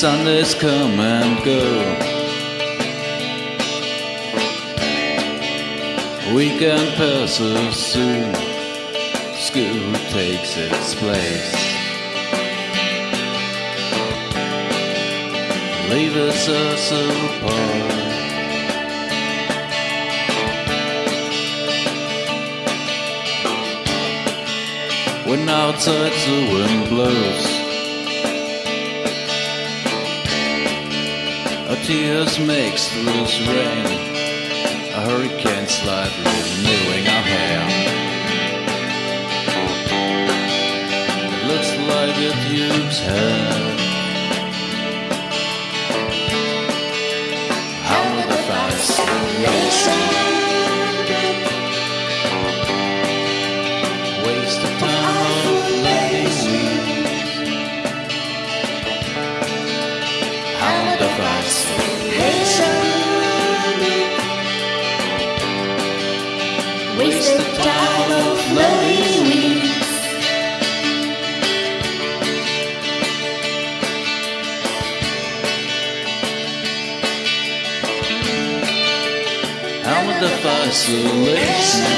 Sundays come and go. Weekend passes soon. School takes its place. Leaves us apart. When outside the wind blows. Tears makes loose rain. A hurricane slightly renewing our hair. It looks like a duke's hair. How will the fascination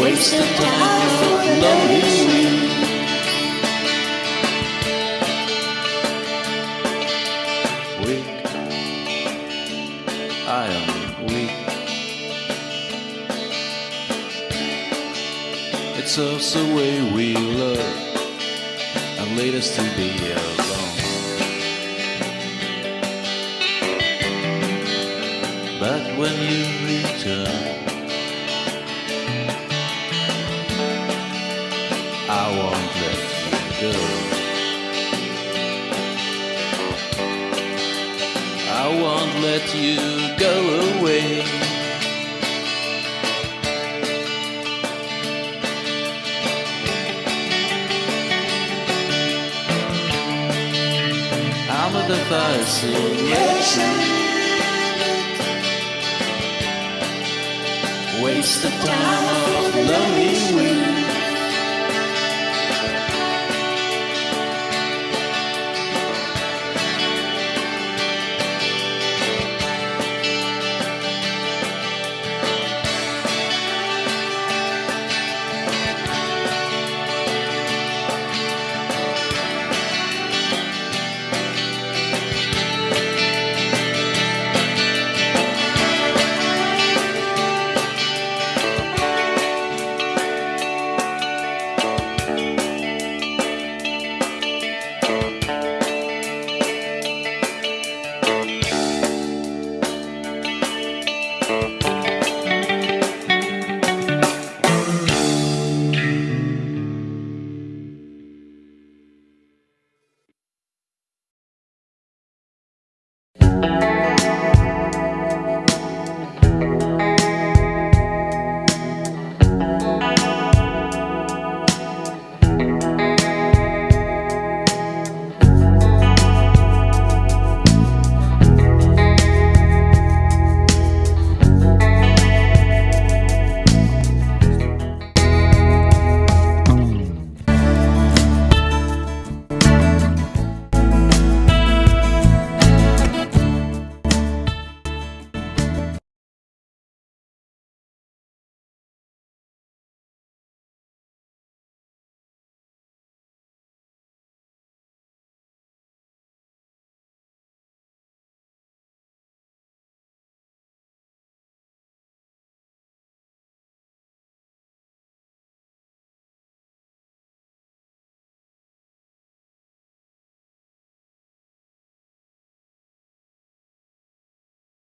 waste the time of lonely? Weak, I am weak. It's just the way we love and lead us to be alone. When you return, I won't let you go. I won't let you go away. I'm a fascination. Waste the time of lonely weeks.